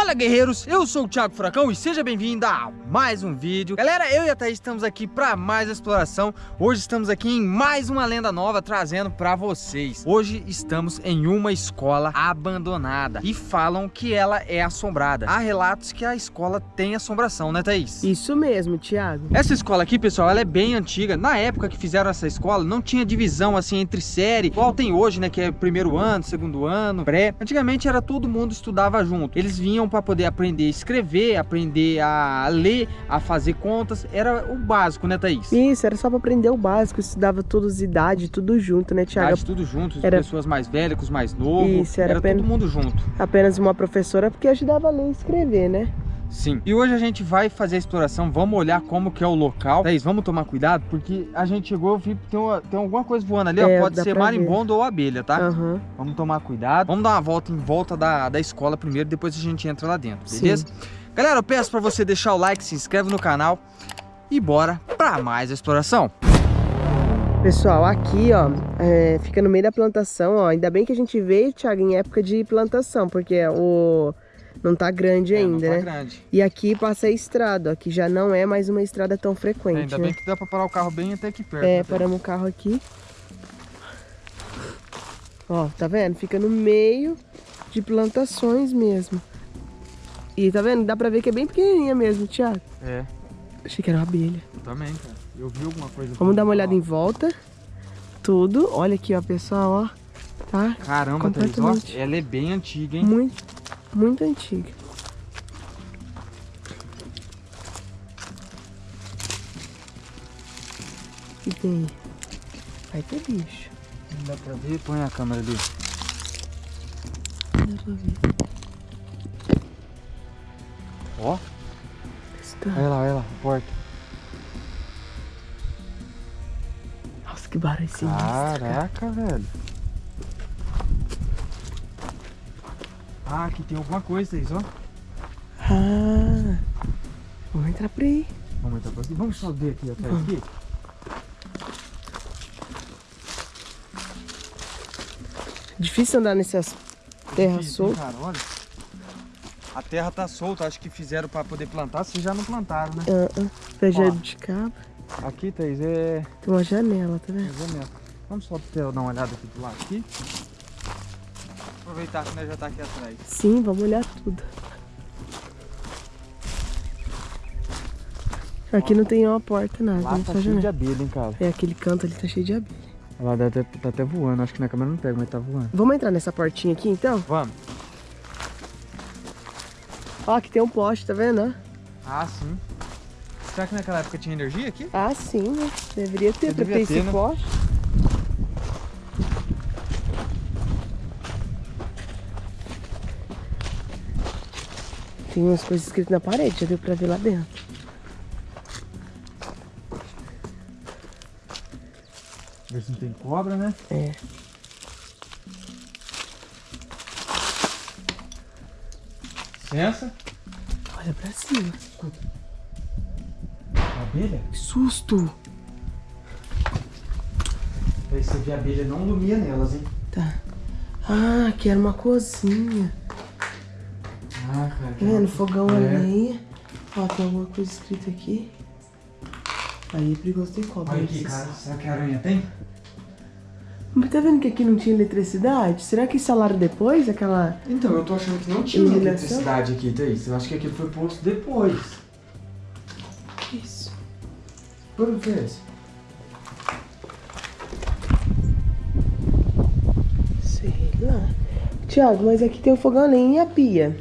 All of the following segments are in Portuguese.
Fala guerreiros, eu sou o Thiago Furacão e seja bem-vindo a mais um vídeo. Galera, eu e a Thaís estamos aqui para mais exploração. Hoje estamos aqui em mais uma lenda nova trazendo para vocês. Hoje estamos em uma escola abandonada E falam que ela é assombrada. Há relatos que a escola tem assombração, né Thaís? Isso mesmo, Thiago. Essa escola aqui, pessoal, ela é bem antiga. Na época que fizeram essa escola, não tinha divisão assim entre série Igual tem hoje, né, que é primeiro ano, segundo ano, pré. Antigamente era todo mundo estudava junto. Eles vinham para poder aprender a escrever, aprender a ler, a fazer contas. Era o básico, né, Thaís? Isso, era só para aprender o básico. Estudava todos idade, tudo junto, né, Tiago? Idade, tudo junto. Era... Pessoas mais velhas, com os mais novos. Isso, era, era apenas... todo mundo junto. Apenas uma professora, porque ajudava a ler e escrever, né? Sim. E hoje a gente vai fazer a exploração, vamos olhar como que é o local. Thaís, vamos tomar cuidado, porque a gente chegou, vi, tem, uma, tem alguma coisa voando ali, é, ó, pode ser marimbondo ver. ou abelha, tá? Uhum. Vamos tomar cuidado. Vamos dar uma volta em volta da, da escola primeiro, depois a gente entra lá dentro, beleza? Sim. Galera, eu peço pra você deixar o like, se inscreve no canal e bora pra mais exploração. Pessoal, aqui, ó, é, fica no meio da plantação, ó. Ainda bem que a gente veio, Thiago, em época de plantação, porque o não tá grande é, ainda, tá né? grande. E aqui passa a estrada, ó, que já não é mais uma estrada tão frequente, é, Ainda né? bem que dá pra parar o carro bem até aqui perto. É, né? paramos o carro aqui. Ó, tá vendo? Fica no meio de plantações mesmo. E tá vendo? Dá pra ver que é bem pequenininha mesmo, Thiago. É. Achei que era uma abelha. Eu também, cara. Eu vi alguma coisa. Vamos dar uma olhada em volta. Tudo. Olha aqui, ó, pessoal, ó. Tá? Caramba, Thaís, ó, ela é bem antiga, hein? Muito, muito antiga. E tem... Vai ter bicho. Não dá pra ver? Põe a câmera ali. Não dá pra ver. Ó. Está. Olha lá, olha lá, a porta. Nossa, que barulho sinistro, Caraca, cara. velho. Ah, aqui tem alguma coisa, Thaís, ó. Ah, vamos entrar por aí. Vamos entrar por aqui. Vamos só ver aqui atrás aqui. Difícil andar nessas terras soltas. Cara, olha. A terra tá solta, acho que fizeram para poder plantar, se já não plantaram, né? Uh -uh. Pé de cabo. Aqui, Thaís, é... Tem uma janela, tá vendo? Uma janela. Vamos só dar uma olhada aqui do lado aqui. Aproveitar que nós já tá aqui atrás. Sim, vamos olhar tudo. Aqui não tem uma porta, nada. Lá tá cheio janela. de abelha, hein, cara. É, aquele canto ali tá cheio de abelha. Ela deve tá até voando, acho que na câmera não pega, mas tá voando. Vamos entrar nessa portinha aqui, então? Vamos. Ó, aqui tem um poste, tá vendo? Ah, sim. Será que naquela época tinha energia aqui? Ah, sim, né? Deveria ter, pra ter, ter esse né? poste. Tem umas coisas escritas na parede, já deu pra ver lá dentro. Ver se não tem cobra, né? É. Licença. Olha pra cima. Escuta. Abelha? Que susto! Aí você vê a abelha não dormia nelas, hein? Tá. Ah, aqui era uma cozinha. Cara. Tá vendo? Fogão é. a lenha. Ó, tem alguma coisa escrita aqui. Aí é perigoso ter cobra. Olha aqui, cara. Será que a aranha tem? Mas tá vendo que aqui não tinha eletricidade? Será que instalaram depois aquela... Então, eu tô achando que não tinha eletricidade aqui, Thaís. Eu acho que aqui foi posto depois. Isso. Por que é isso? Sei lá. Tiago, mas aqui tem o fogão nem e a pia.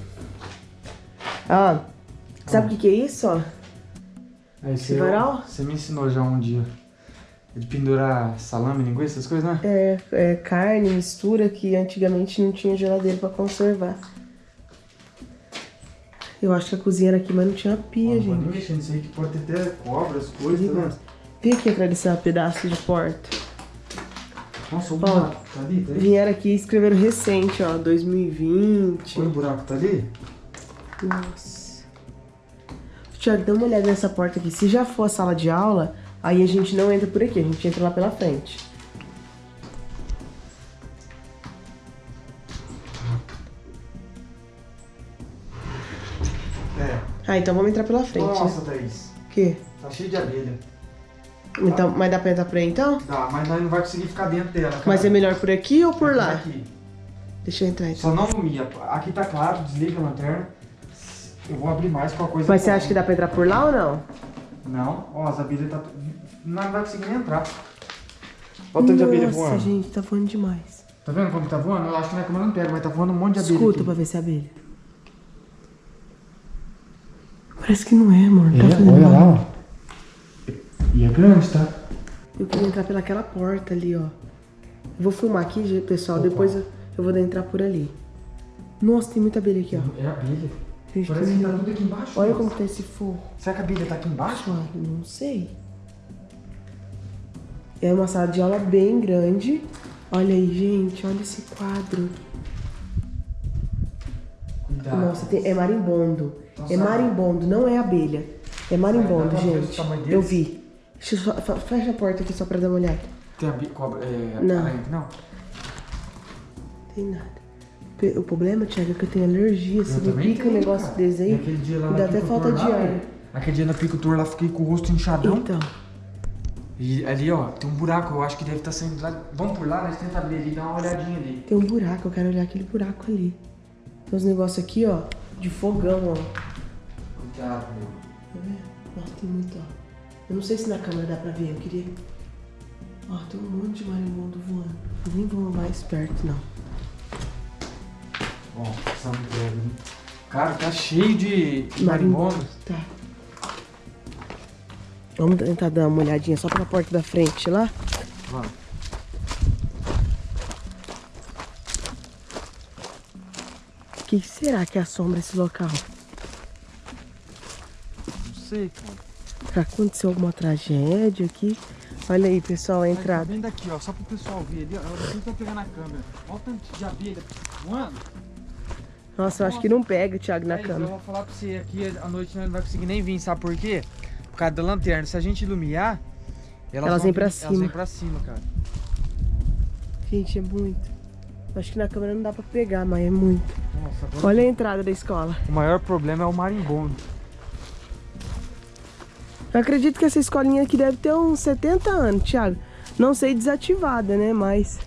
Ah, sabe o que, que é isso, ó? Aí você, você me ensinou já um dia. De pendurar salame, linguiça, essas coisas, né? É, é carne, mistura, que antigamente não tinha geladeira pra conservar. Eu acho que a cozinha era aqui, mas não tinha pia, oh, gente. Não mexer nisso aí, que pode ter até cobras, coisas, tá Vem aqui atrás desse pedaço de porta. Nossa, o buraco tá ali, tá aí? Vieram aqui e escreveram recente, ó, 2020. Olha o buraco tá ali? Nossa. Tiago, dá uma olhada nessa porta aqui. Se já for a sala de aula, Aí a gente não entra por aqui, a gente entra lá pela frente. Ah, então vamos entrar pela frente. Nossa? Thaís. O quê? Tá cheio de abelha. Então, mas dá pra entrar por aí então? Dá, mas nós não vai conseguir ficar dentro dela. Cara. Mas é melhor por aqui ou por lá? Aqui. Deixa eu entrar Só então. não lumia. Aqui tá claro, desliga a lanterna. Eu vou abrir mais com a coisa. Mas você acha que dá pra entrar por lá ou não? Não, ó, as abelhas tá. Não vai conseguir nem entrar. Olha o tanto de abelha Nossa, voando. gente, tá voando demais. Tá vendo como tá voando? Eu acho que não é câmera não pega, mas tá voando um monte de abelha. Escuta aqui. pra ver se é abelha. Parece que não é, amor. Tá É, olha barulho. lá, ó. E é grande, tá? Eu queria entrar pelaquela porta ali, ó. Eu vou filmar aqui, pessoal. Depois eu, eu vou entrar por ali. Nossa, tem muita abelha aqui, ó. É abelha. Parece que tá tudo aqui embaixo. Olha nossa. como tá esse forro. Será que a abelha tá aqui embaixo? Pessoal, não sei. É uma sala de aula bem grande. Olha aí, gente. Olha esse quadro. Cuidado. Nossa, tem- é marimbondo. Então É marimbondo, não é abelha. É marimbondo, gente. Eu vi. Deixa eu só, fe- fecha a porta aqui só pra dar uma olhada. Tem abelha, cobra, é, Não. aranha não? Tem nada. O problema, Thiago, é que eu tenho alergia. Se Eu me pica um tenho, negócio cara. desse aí, aquele dia lá dá até falta de ar. Aquele dia na apicultor lá, fiquei com o rosto inchadão. Então, E ali, ó, tem um buraco, eu acho que deve estar saindo lá. Vamos por lá, nós tenta abrir ali, dá uma olhadinha ali. tem um buraco, eu quero olhar aquele buraco ali. Tem uns negócios aqui, ó, de fogão, ó. Cuidado, meu. Tá vendo? Nossa, tem muito, ó. Eu não sei se na câmera dá pra ver, eu queria. Ó, tem um monte de marimbondo voando. Eu nem vou mais perto, não. Ó, essa mulher, hein? Cara, tá cheio de marimbondos. Tá. Vamos tentar dar uma olhadinha só pela porta da frente lá. Vamos. O que será que assombra esse local? Não sei, cara. Aconteceu alguma tragédia aqui? Olha aí, pessoal, a Tá entrada. vendo aqui, ó, só pro pessoal ver ali, ó. Eu não tô pegando a câmera. Olha o tanto de abelha voando. Nossa, eu acho que não pega, Thiago, na Thaís, câmera. Eu vou falar pra você aqui, à noite não vai conseguir nem vir, sabe por quê? Por causa da lanterna. Se a gente iluminar, elas, Elas vêm pra cima. Elas vêm pra cima, cara. Gente, é muito. Acho que na câmera não dá pra pegar, mas é muito. Nossa, Olha a entrada da escola. o maior problema é o marimbondo. Eu acredito que essa escolinha aqui deve ter uns 70 anos, Thiago. Não sei desativada, né? Mas.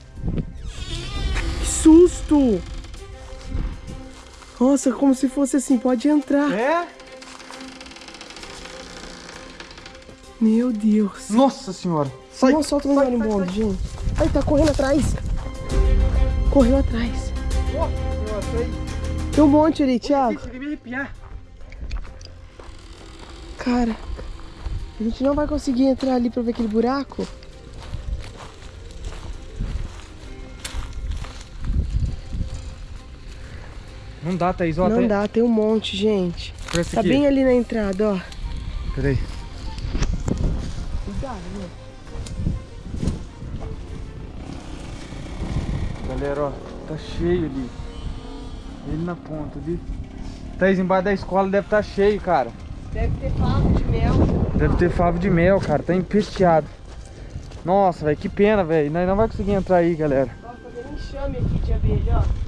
Que susto! Nossa, como se fosse assim, pode entrar. É? Meu Deus. Nossa senhora. Sai. Nossa, solta o marimbondo, gente. Ai, tá correndo atrás. Correu atrás. Nossa senhora, sai. Tem um monte ali, Thiago. Me arrepiar. Cara, a gente não vai conseguir entrar ali pra ver aquele buraco. Não dá, Thaís. Ó, não tem... dá, tem um monte, gente. Tá aqui. bem ali na entrada, ó. Peraí. Cuidado, né? Galera, ó, tá cheio ali. Ele na ponta ali. Thaís, embaixo da escola deve estar cheio, cara. Deve ter favo de mel. Deve ter favo de mel, cara. Tá empesteado. Nossa, velho, que pena, velho. Nós não vai conseguir entrar aí, galera. Ó, fazendo enxame aqui de abelha, ó.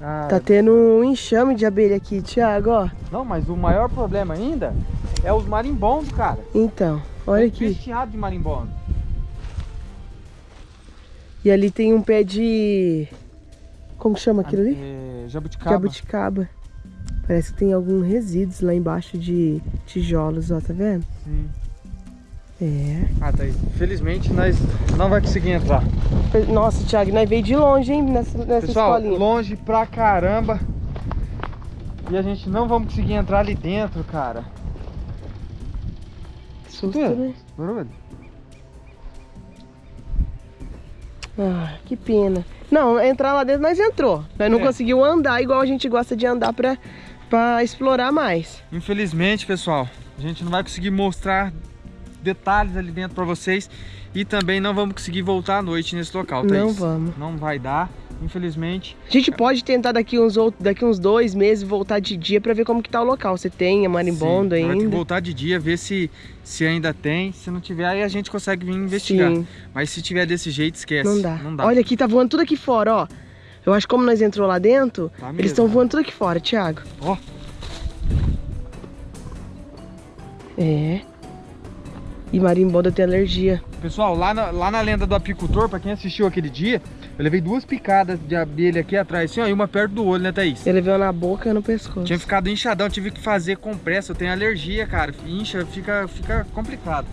Tá tendo um enxame de abelha aqui, Thiago, ó. Não, mas o maior problema ainda é os marimbondos, cara. Então, olha Tá aqui. Empesteado de marimbondo. E ali tem um pé de... Como chama aquilo ali? É, jabuticaba. Jabuticaba. Parece que tem alguns resíduos lá embaixo de tijolos, ó, tá vendo? Sim. É. Ah, Thaís, infelizmente nós não vai conseguir entrar. Nossa, Thiago, nós veio de longe, hein, nessa, nessa Pessoal, escolinha. longe pra caramba. E a gente não vamos conseguir entrar ali dentro, cara. Susto, Tudo. né? Barulho. Ah, que pena. Não, entrar lá dentro nós entrou. Nós não É. conseguiu andar igual a gente gosta de andar pra, pra explorar mais. Infelizmente, pessoal, a gente não vai conseguir mostrar detalhes ali dentro pra vocês. E também não vamos conseguir voltar à noite nesse local, Thaís. Não vamos. Não vai dar, infelizmente. A gente pode tentar daqui uns, outros, daqui uns dois meses voltar de dia pra ver como que tá o local. Você tem a marimbondo Sim, ter que ainda? voltar de dia, ver se, se ainda tem. Se não tiver, aí a gente consegue vir investigar. Sim, Mas se tiver desse jeito, esquece. não dá. Não dá. Olha aqui, tá voando tudo aqui fora, ó. Eu acho que como nós entrou lá dentro, Tá eles estão voando tudo aqui fora, Thiago. Ó. É. E marimbondo tem alergia. Pessoal, lá na, lá na lenda do apicultor, pra quem assistiu aquele dia, eu levei duas picadas de abelha aqui atrás, assim, ó, e uma perto do olho, né, Thaís? Ele veio na boca e no pescoço. Tinha ficado inchadão, tive que fazer compressa, eu tenho alergia, cara. Incha, fica, fica complicado.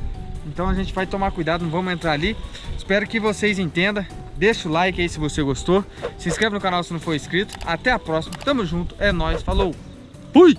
Então a gente vai tomar cuidado, não vamos entrar ali. Espero que vocês entendam. Deixa o like aí se você gostou. Se inscreve no canal se não for inscrito. Até a próxima. Tamo junto. É nóis. Falou. Fui!